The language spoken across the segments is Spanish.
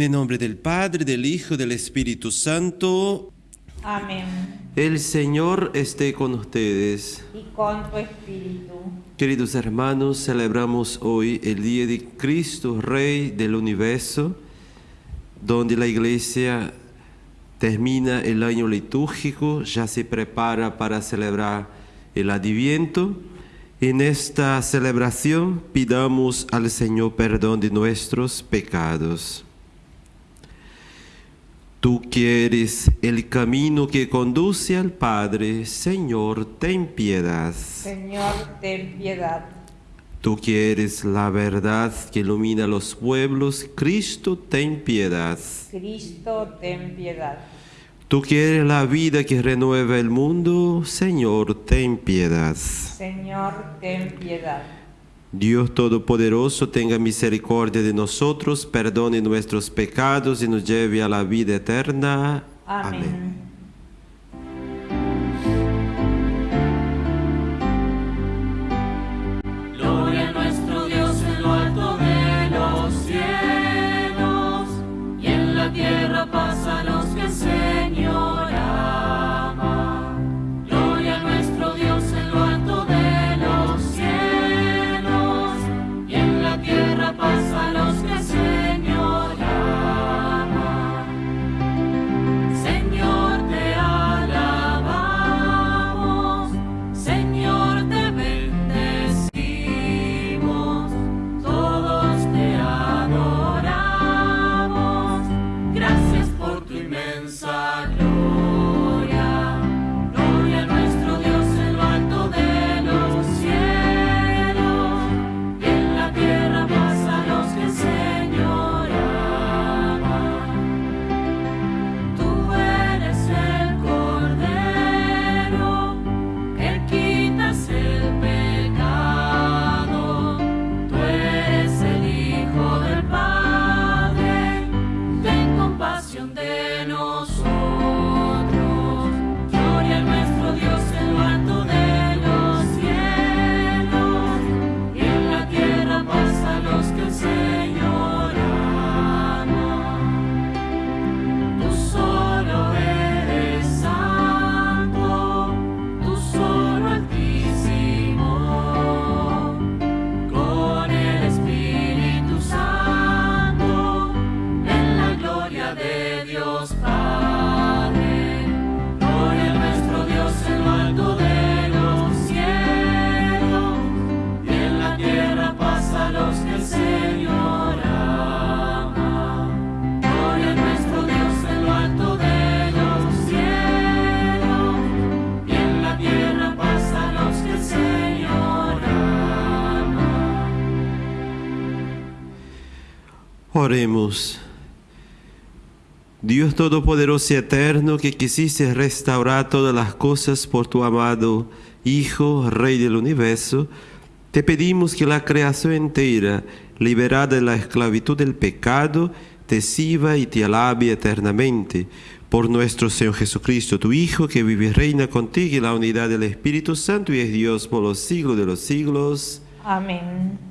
En el nombre del Padre, del Hijo del Espíritu Santo. Amén. El Señor esté con ustedes. Y con tu espíritu. Queridos hermanos, celebramos hoy el día de Cristo, Rey del universo, donde la Iglesia termina el año litúrgico, ya se prepara para celebrar el Adviento. En esta celebración pidamos al Señor perdón de nuestros pecados. Tú quieres el camino que conduce al Padre, Señor, ten piedad. Señor, ten piedad. Tú quieres la verdad que ilumina los pueblos, Cristo, ten piedad. Cristo, ten piedad. Tú quieres la vida que renueva el mundo, Señor, ten piedad. Señor, ten piedad. Dios Todopoderoso tenga misericordia de nosotros, perdone nuestros pecados y nos lleve a la vida eterna. Amén. Gloria Oremos. Dios Todopoderoso y Eterno, que quisiste restaurar todas las cosas por tu amado Hijo, Rey del Universo, te pedimos que la creación entera, liberada de la esclavitud del pecado, te sirva y te alabe eternamente. Por nuestro Señor Jesucristo, tu Hijo, que vive y reina contigo en la unidad del Espíritu Santo y es Dios por los siglos de los siglos. Amén.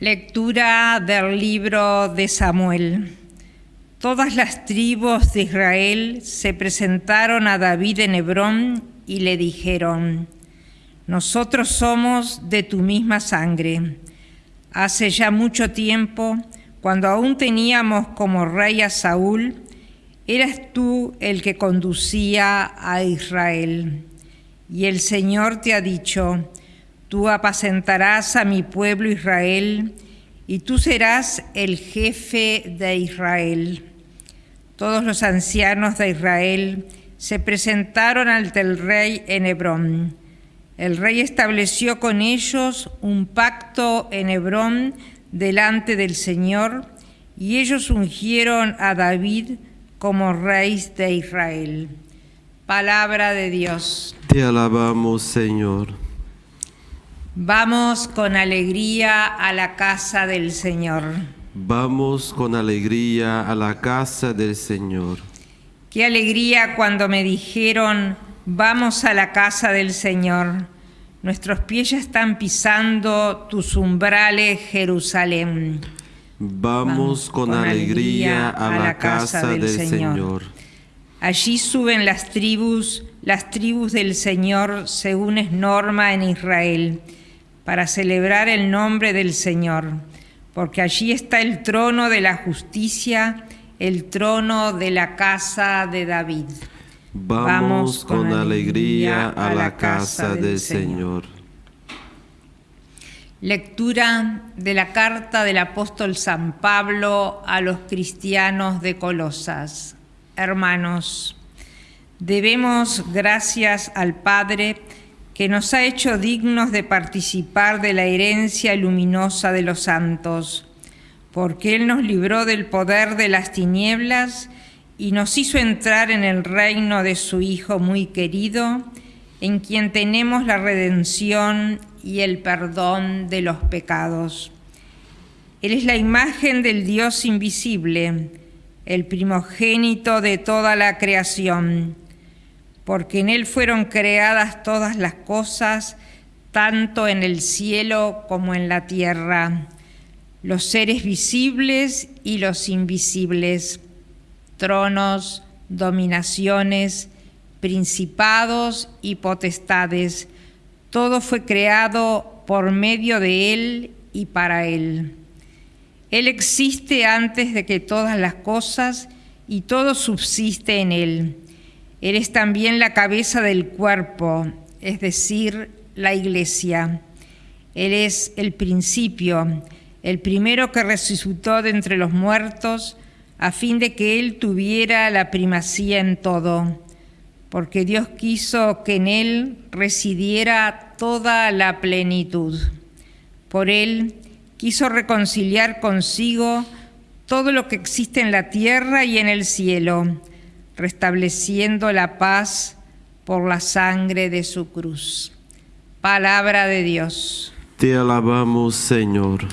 Lectura del libro de Samuel. Todas las tribus de Israel se presentaron a David en Hebrón y le dijeron, Nosotros somos de tu misma sangre. Hace ya mucho tiempo, cuando aún teníamos como rey a Saúl, eras tú el que conducía a Israel. Y el Señor te ha dicho, Tú apacentarás a mi pueblo Israel, y tú serás el jefe de Israel. Todos los ancianos de Israel se presentaron ante el rey en Hebrón. El rey estableció con ellos un pacto en Hebrón delante del Señor, y ellos ungieron a David como rey de Israel. Palabra de Dios. Te alabamos, Señor. Vamos con alegría a la casa del Señor. Vamos con alegría a la casa del Señor. Qué alegría cuando me dijeron, vamos a la casa del Señor. Nuestros pies ya están pisando tus umbrales, Jerusalén. Vamos con alegría a la casa del Señor. Allí suben las tribus, las tribus del Señor, según es norma en Israel, para celebrar el nombre del Señor, porque allí está el trono de la justicia, el trono de la casa de David. Vamos con alegría a la casa del Señor. Lectura de la carta del apóstol San Pablo a los cristianos de Colosas. Hermanos, debemos gracias al Padre que nos ha hecho dignos de participar de la herencia luminosa de los santos, porque Él nos libró del poder de las tinieblas y nos hizo entrar en el reino de su Hijo muy querido, en quien tenemos la redención y el perdón de los pecados. Él es la imagen del Dios invisible, el primogénito de toda la creación, porque en Él fueron creadas todas las cosas, tanto en el cielo como en la tierra, los seres visibles y los invisibles, tronos, dominaciones, principados y potestades, todo fue creado por medio de Él y para Él. Él existe antes de que todas las cosas y todo subsiste en Él. Él es también la cabeza del cuerpo, es decir, la iglesia. Él es el principio, el primero que resucitó de entre los muertos, a fin de que Él tuviera la primacía en todo porque Dios quiso que en Él residiera toda la plenitud. Por Él quiso reconciliar consigo todo lo que existe en la tierra y en el cielo, restableciendo la paz por la sangre de su cruz. Palabra de Dios. Te alabamos, Señor.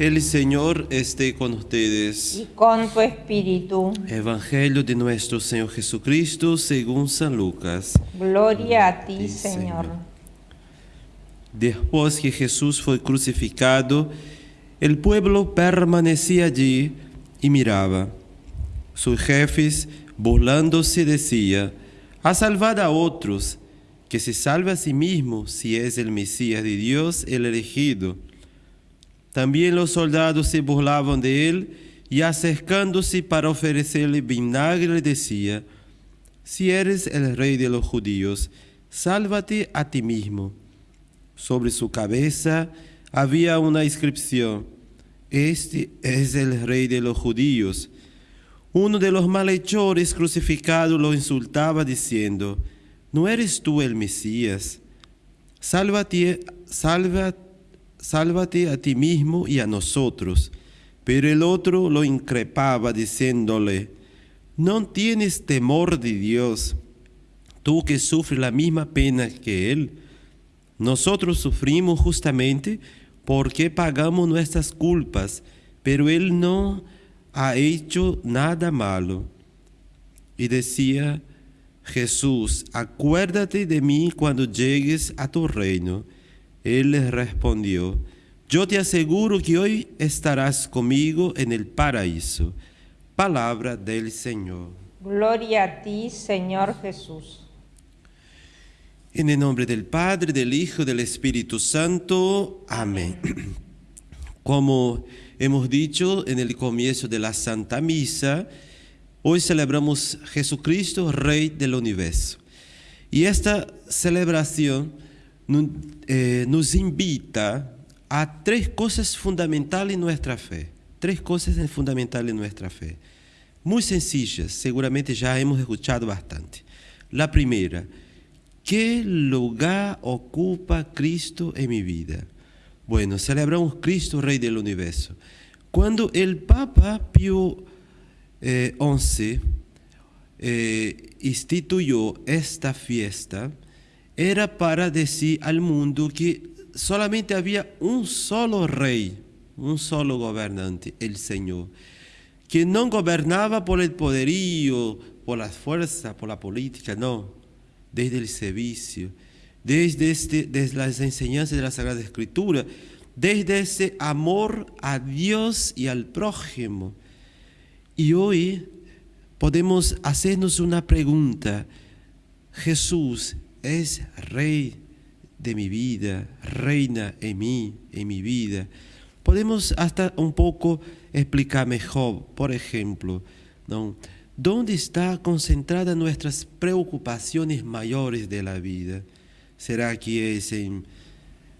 El Señor esté con ustedes. Y con tu espíritu. Evangelio de nuestro Señor Jesucristo según San Lucas. Gloria a ti, Señor. Después que Jesús fue crucificado, el pueblo permanecía allí y miraba. Sus jefes, burlándose, decía, ha salvado a otros, que se salve a sí mismo si es el Mesías de Dios, el elegido. También los soldados se burlaban de él y acercándose para ofrecerle vinagre le decía, si eres el rey de los judíos, sálvate a ti mismo. Sobre su cabeza había una inscripción, este es el rey de los judíos. Uno de los malhechores crucificados lo insultaba diciendo, ¿no eres tú el Mesías? Sálvate, sálvate sálvate a ti mismo y a nosotros. Pero el otro lo increpaba diciéndole, ¿no tienes temor de Dios, tú que sufres la misma pena que Él? Nosotros sufrimos justamente porque pagamos nuestras culpas, pero Él no ha hecho nada malo. Y decía, Jesús, acuérdate de mí cuando llegues a tu reino. Él les respondió, yo te aseguro que hoy estarás conmigo en el paraíso. Palabra del Señor. Gloria a ti, Señor Jesús. En el nombre del Padre, del Hijo, del Espíritu Santo. Amén. Como hemos dicho en el comienzo de la Santa Misa, hoy celebramos Jesucristo, Rey del Universo. Y esta celebración nos invita a tres cosas fundamentales en nuestra fe. Tres cosas fundamentales en nuestra fe. Muy sencillas, seguramente ya hemos escuchado bastante. La primera, ¿qué lugar ocupa Cristo en mi vida? Bueno, celebramos Cristo, Rey del Universo. Cuando el Papa Pío XI eh, instituyó esta fiesta, era para decir al mundo que solamente había un solo rey, un solo gobernante, el Señor, que no gobernaba por el poderío, por las fuerzas, por la política, no, desde el servicio, desde, este, desde las enseñanzas de la Sagrada Escritura, desde ese amor a Dios y al prójimo. Y hoy podemos hacernos una pregunta. Jesús es rey de mi vida, reina en mí, en mi vida. Podemos hasta un poco explicar mejor, por ejemplo. ¿dónde están concentradas nuestras preocupaciones mayores de la vida? ¿Será que es en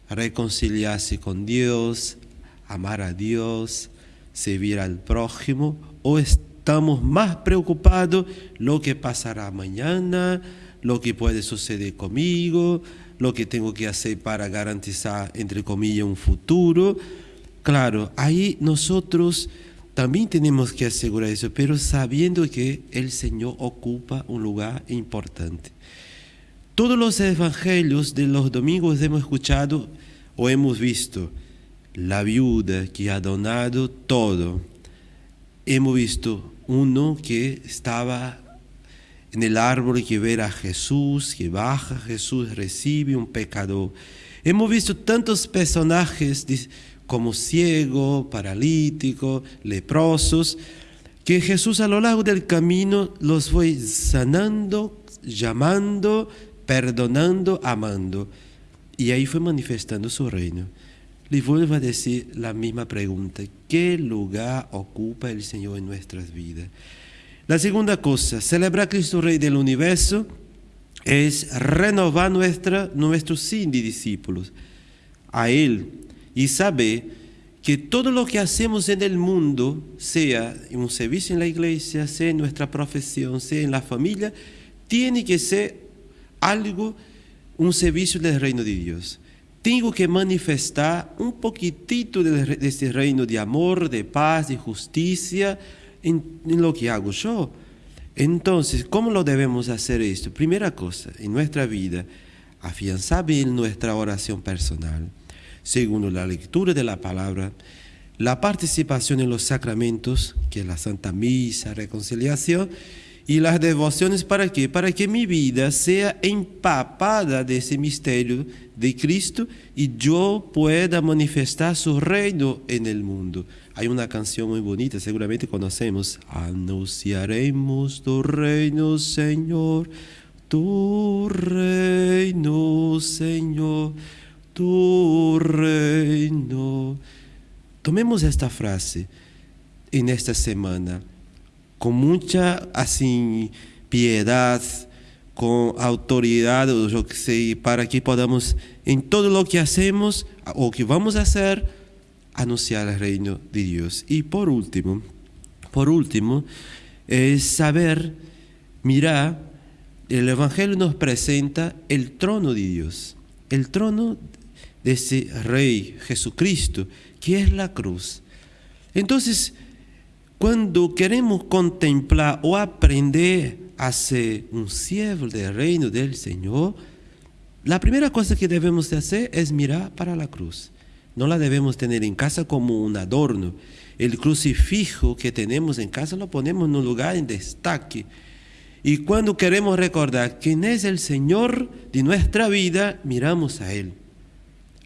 reconciliarse con Dios, amar a Dios, servir al prójimo? ¿O estamos más preocupados lo que pasará mañana, lo que puede suceder conmigo, lo que tengo que hacer para garantizar, entre comillas, un futuro. Claro, ahí nosotros también tenemos que asegurar eso, pero sabiendo que el Señor ocupa un lugar importante. Todos los evangelios de los domingos hemos escuchado o hemos visto la viuda que ha donado todo. Hemos visto uno que estaba en el árbol que ve a Jesús, que baja Jesús, recibe un pecador. Hemos visto tantos personajes como ciego, paralítico, leprosos, que Jesús a lo largo del camino los fue sanando, llamando, perdonando, amando. Y ahí fue manifestando su reino. Le vuelvo a decir la misma pregunta. ¿Qué lugar ocupa el Señor en nuestras vidas? La segunda cosa, celebrar a Cristo Rey del Universo es renovar nuestra, nuestro sin de discípulos a Él y saber que todo lo que hacemos en el mundo, sea un servicio en la iglesia, sea en nuestra profesión, sea en la familia, tiene que ser algo, un servicio del reino de Dios. Tengo que manifestar un poquitito de este reino de amor, de paz, de justicia, en, lo que hago yo. Entonces, ¿cómo lo debemos hacer esto? Primera cosa, en nuestra vida, afianzar bien nuestra oración personal. Segundo, la lectura de la palabra. La participación en los sacramentos, que es la Santa Misa, reconciliación. Y las devociones, ¿para qué? Para que mi vida sea empapada de ese misterio de Cristo y yo pueda manifestar su reino en el mundo. Hay una canción muy bonita, seguramente conocemos. Anunciaremos tu reino, Señor, tu reino, Señor, tu reino. Tomemos esta frase en esta semana con mucha así, piedad, con autoridad, o yo que sé, para que podamos en todo lo que hacemos o que vamos a hacer, anunciar el reino de Dios. Y por último, por último, es saber, mirar, el Evangelio nos presenta el trono de Dios, el trono de ese Rey Jesucristo, que es la cruz. Entonces, cuando queremos contemplar o aprender a ser un siervo del reino del Señor, la primera cosa que debemos de hacer es mirar para la cruz. No la debemos tener en casa como un adorno. El crucifijo que tenemos en casa lo ponemos en un lugar en destaque. Y cuando queremos recordar quién es el Señor de nuestra vida, miramos a Él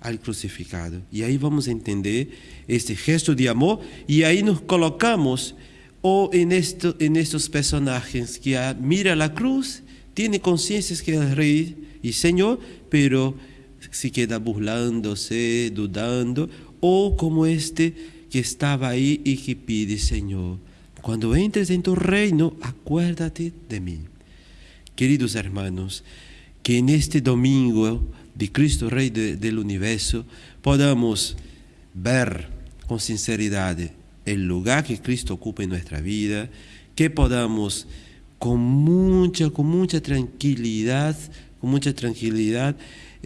al crucificado. Y ahí vamos a entender este gesto de amor y ahí nos colocamos o en, esto, en estos personajes que mira la cruz, tiene conciencia que es rey y señor, pero se queda burlándose, dudando, o como este que estaba ahí y que pide, Señor, cuando entres en tu reino, acuérdate de mí. Queridos hermanos, que en este domingo de Cristo Rey del universo podamos ver con sinceridad el lugar que Cristo ocupa en nuestra vida, que podamos con mucha, con mucha tranquilidad, con mucha tranquilidad,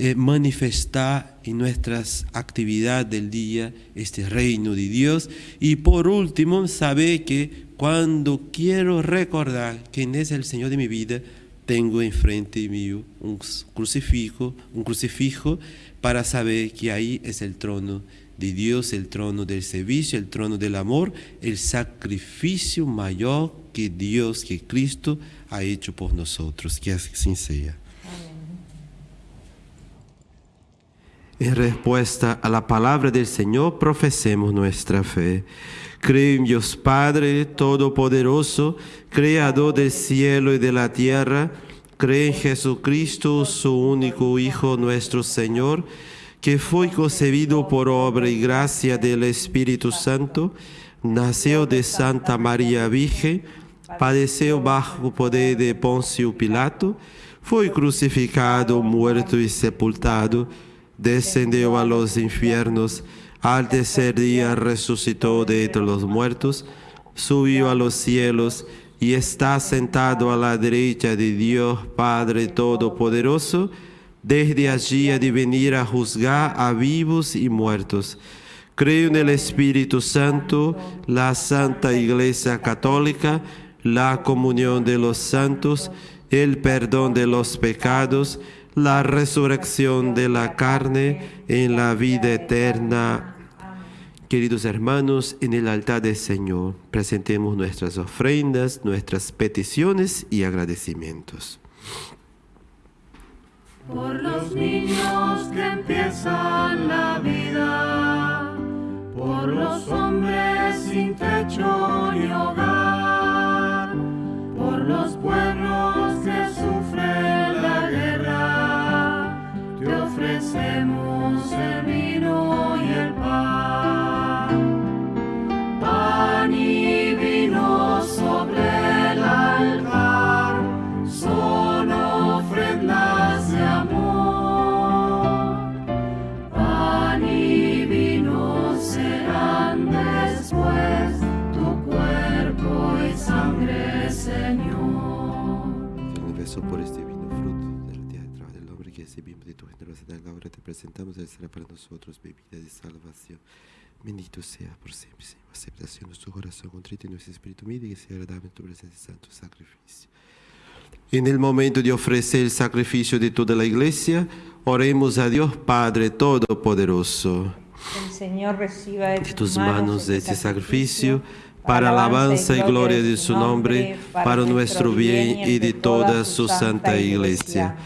eh, manifestar en nuestras actividades del día este reino de Dios. Y por último, saber que cuando quiero recordar quién es el Señor de mi vida, tengo enfrente mío un crucifijo, un crucifijo para saber que ahí es el trono de Dios, el trono del servicio, el trono del amor, el sacrificio mayor que Dios, que Cristo ha hecho por nosotros. Que así sea. En respuesta a la palabra del Señor, profesemos nuestra fe. Creo en Dios Padre Todopoderoso, Creador del cielo y de la tierra. Creo en Jesucristo, su único Hijo, nuestro Señor, que fue concebido por obra y gracia del Espíritu Santo, nació de Santa María Virgen, padeció bajo poder de Poncio Pilato, fue crucificado, muerto y sepultado descendió a los infiernos, al tercer día resucitó de entre los muertos, subió a los cielos y está sentado a la derecha de Dios Padre Todopoderoso, desde allí ha de venir a juzgar a vivos y muertos. Creo en el Espíritu Santo, la Santa Iglesia Católica, la comunión de los santos, el perdón de los pecados, la resurrección de la carne en la vida eterna. Queridos hermanos, en el altar del Señor presentemos nuestras ofrendas, nuestras peticiones y agradecimientos. Por los niños que empiezan la vida, por los hombres sin techo ni hogar, tu generosidad, ahora te presentamos, Él será para nosotros bebida de salvación. Bendito sea por siempre, Señor. Aceptación de nuestro corazón contrito y nuestro espíritu humilde, que sea agradable en tu presencia, santo sacrificio. En el momento de ofrecer el sacrificio de toda la iglesia, oremos a Dios Padre Todopoderoso. El Señor reciba de, de tus manos de este sacrificio, para alabanza y gloria de su nombre, para nuestro bien y de toda su santa iglesia.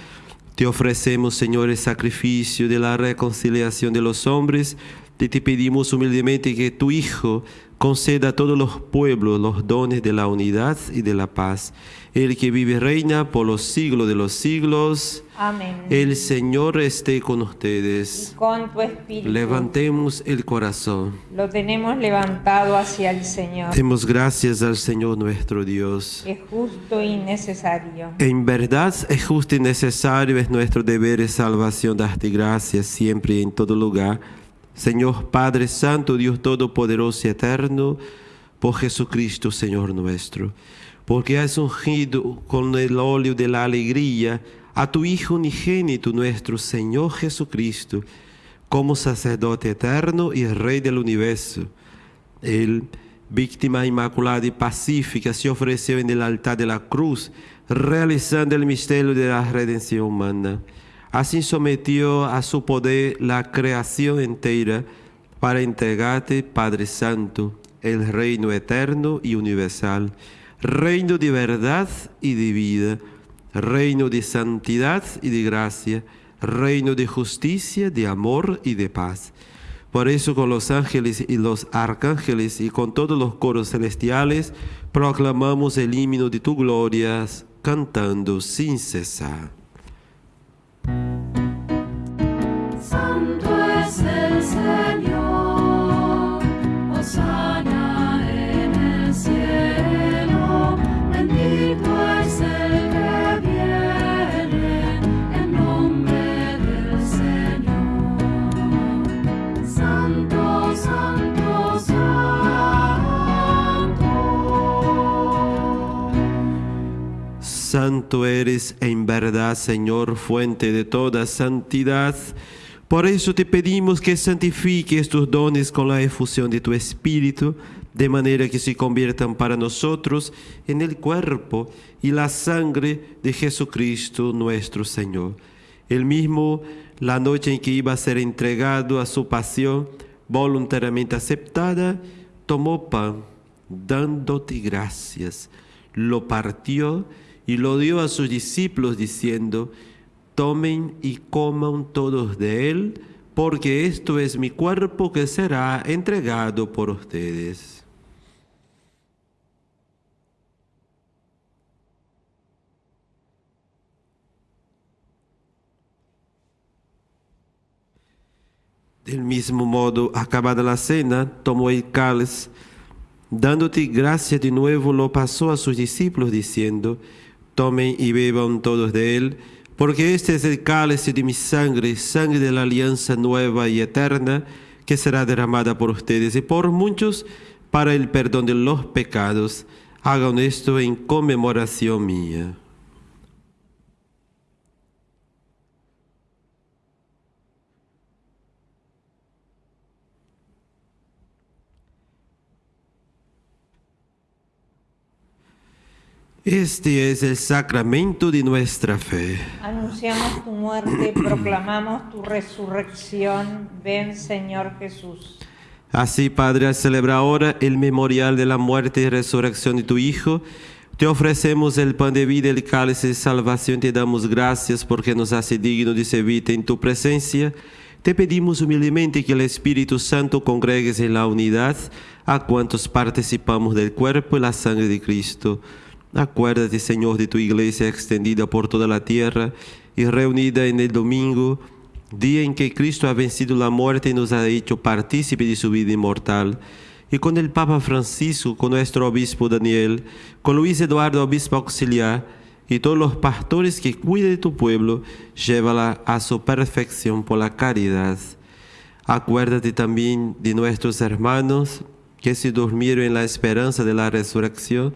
Te ofrecemos, Señor, el sacrificio de la reconciliación de los hombres, y te pedimos humildemente que tu Hijo conceda a todos los pueblos los dones de la unidad y de la paz. El que vive y reina por los siglos de los siglos. Amén. El Señor esté con ustedes. Y con tu espíritu. Levantemos el corazón. Lo tenemos levantado hacia el Señor. Demos gracias al Señor nuestro Dios. Es justo y necesario. En verdad es justo y necesario, es nuestro deber y salvación darte gracias siempre y en todo lugar. Señor Padre Santo, Dios Todopoderoso y Eterno, por Jesucristo, Señor nuestro, porque has ungido con el óleo de la alegría a tu Hijo unigénito, nuestro Señor Jesucristo, como sacerdote eterno y Rey del universo. Él, víctima inmaculada y pacífica, se ofreció en el altar de la cruz, realizando el misterio de la redención humana. Así sometió a su poder la creación entera para entregarte, Padre Santo, el reino eterno y universal, reino de verdad y de vida, reino de santidad y de gracia, reino de justicia, de amor y de paz. Por eso con los ángeles y los arcángeles y con todos los coros celestiales proclamamos el himno de tu gloria, cantando sin cesar. Santo Santo eres en verdad, Señor, fuente de toda santidad. Por eso te pedimos que santifique estos dones con la efusión de tu Espíritu, de manera que se conviertan para nosotros en el cuerpo y la sangre de Jesucristo nuestro Señor. El mismo, la noche en que iba a ser entregado a su pasión, voluntariamente aceptada, tomó pan, dándote gracias, lo partió y lo dio a sus discípulos diciendo, tomen y coman todos de él, porque esto es mi cuerpo que será entregado por ustedes. Del mismo modo, acabada la cena, tomó el cáliz, dándote gracia de nuevo, lo pasó a sus discípulos diciendo, tomen y beban todos de él, porque este es el cáliz de mi sangre, sangre de la alianza nueva y eterna, que será derramada por ustedes y por muchos para el perdón de los pecados. Hagan esto en conmemoración mía. Este es el sacramento de nuestra fe. Anunciamos tu muerte, proclamamos tu resurrección. Ven, Señor Jesús. Así, Padre, al celebrar ahora el memorial de la muerte y resurrección de tu Hijo, te ofrecemos el pan de vida y el cáliz de salvación. Te damos gracias porque nos hace digno de servirte en tu presencia. Te pedimos humildemente que el Espíritu Santo congregues en la unidad a cuantos participamos del cuerpo y la sangre de Cristo. Acuérdate, Señor, de tu iglesia extendida por toda la tierra y reunida en el domingo, día en que Cristo ha vencido la muerte y nos ha hecho partícipe de su vida inmortal. Y con el Papa Francisco, con nuestro obispo Daniel, con Luis Eduardo, obispo auxiliar, y todos los pastores que cuiden de tu pueblo, llévala a su perfección por la caridad. Acuérdate también de nuestros hermanos que se durmieron en la esperanza de la resurrección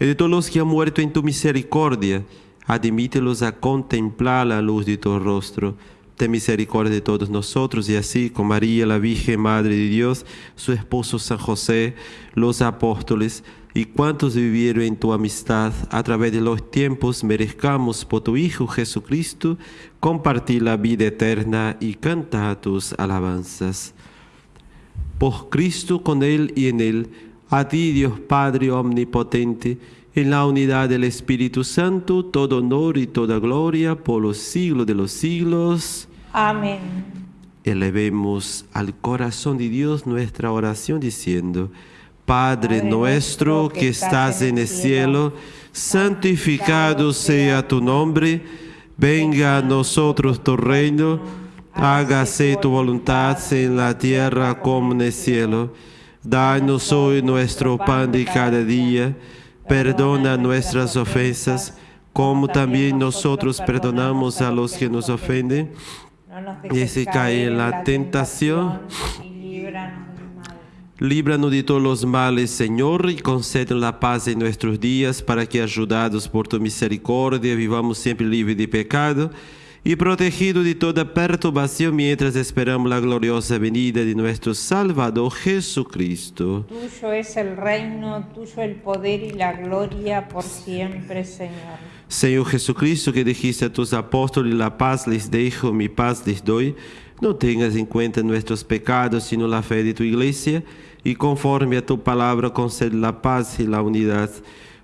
y de todos los que han muerto en tu misericordia, admítelos a contemplar la luz de tu rostro. Ten misericordia de todos nosotros y así con María, la Virgen Madre de Dios, su esposo San José, los apóstoles y cuantos vivieron en tu amistad a través de los tiempos, merezcamos por tu Hijo Jesucristo compartir la vida eterna y cantar tus alabanzas. Por Cristo, con Él y en Él, a ti, Dios Padre Omnipotente, en la unidad del Espíritu Santo, todo honor y toda gloria por los siglos de los siglos. Amén. Elevemos al corazón de Dios nuestra oración diciendo, Padre nuestro que estás en el cielo, santificado sea tu nombre, venga a nosotros tu reino, hágase tu voluntad en la tierra como en el cielo. Danos hoy nuestro pan de cada día. Perdona nuestras ofensas, como también nosotros perdonamos a los que nos ofenden. Y si cae en la tentación, líbranos de todos los males, Señor, y concede la paz en nuestros días, para que, ayudados por tu misericordia, vivamos siempre libres de pecado y protegido de toda perturbación mientras esperamos la gloriosa venida de nuestro Salvador Jesucristo. Tuyo es el reino, tuyo el poder y la gloria por siempre, Señor. Señor Jesucristo, que dijiste a tus apóstoles, la paz les dejo, mi paz les doy, no tengas en cuenta nuestros pecados, sino la fe de tu iglesia, y conforme a tu palabra concede la paz y la unidad.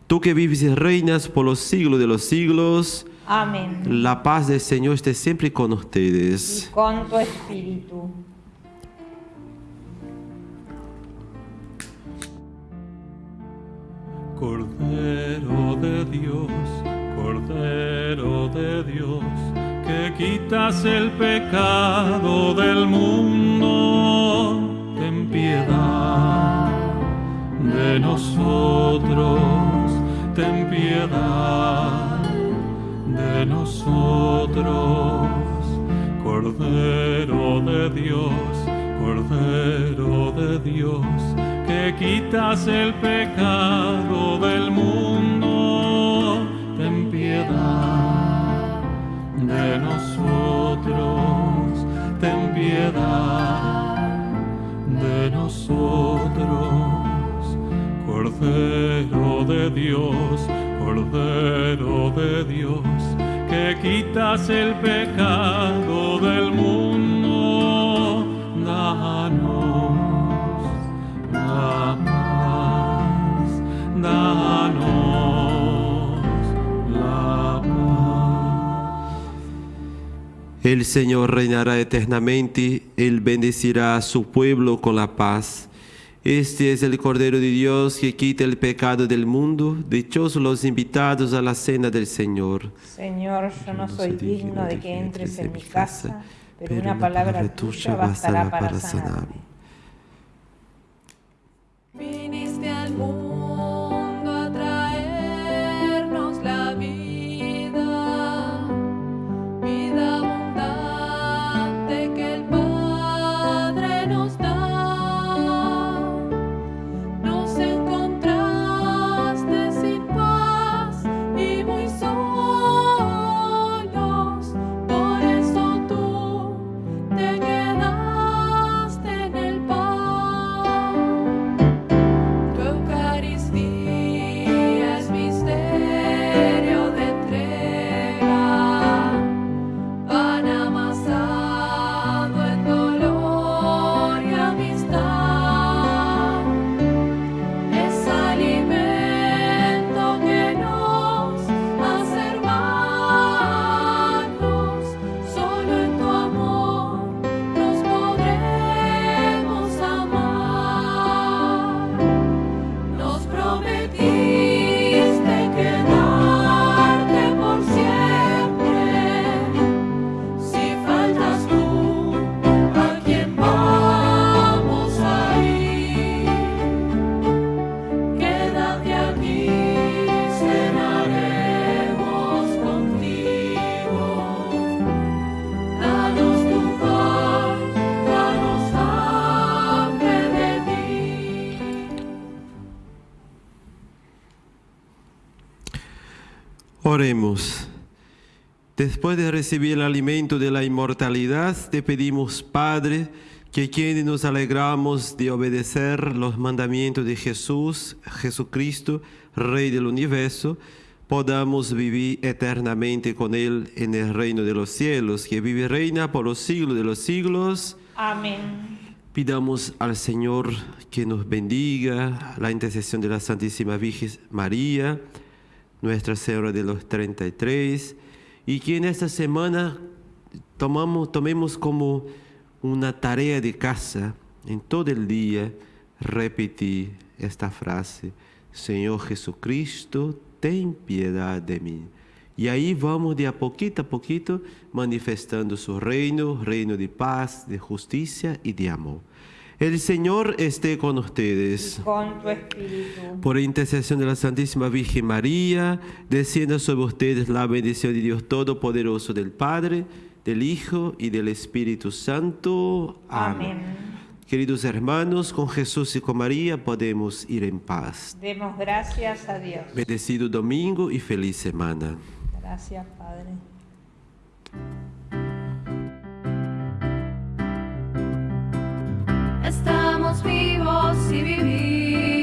Tú que vives y reinas por los siglos de los siglos, Amén. La paz del Señor esté siempre con ustedes. Y con tu espíritu. Cordero de Dios, Cordero de Dios, que quitas el pecado del mundo, ten piedad de nosotros, ten piedad de nosotros. Cordero de Dios, Cordero de Dios, que quitas el pecado del mundo, ten piedad de nosotros, ten piedad de nosotros, Cordero de Dios, Cordero de Dios quitas el pecado del mundo, danos la paz, danos la paz. El Señor reinará eternamente, Él bendecirá a su pueblo con la paz. Este es el Cordero de Dios que quita el pecado del mundo. Dichosos los invitados a la cena del Señor. Señor, yo no soy digno de que entres en mi casa, pero una palabra tuya bastará para sanarme. Después de recibir el alimento de la inmortalidad, te pedimos, Padre, que quienes nos alegramos de obedecer los mandamientos de Jesús, Jesucristo, Rey del universo, podamos vivir eternamente con Él en el reino de los cielos, que vive y reina por los siglos de los siglos. Amén. Pidamos al Señor que nos bendiga, la intercesión de la Santísima Virgen María, Nuestra Señora de los 33, y que en esta semana tomamos, tomemos como una tarea de casa, en todo el día, repetir esta frase, Señor Jesucristo, ten piedad de mí. Y ahí vamos de a poquito a poquito manifestando su reino, reino de paz, de justicia y de amor. El Señor esté con ustedes. Con tu espíritu. Por intercesión de la Santísima Virgen María, descienda sobre ustedes la bendición de Dios Todopoderoso, del Padre, del Hijo y del Espíritu Santo. Amén. Queridos hermanos, con Jesús y con María podemos ir en paz. Demos gracias a Dios. Bendecido domingo y feliz semana. Gracias, Padre. Vivos y vivimos.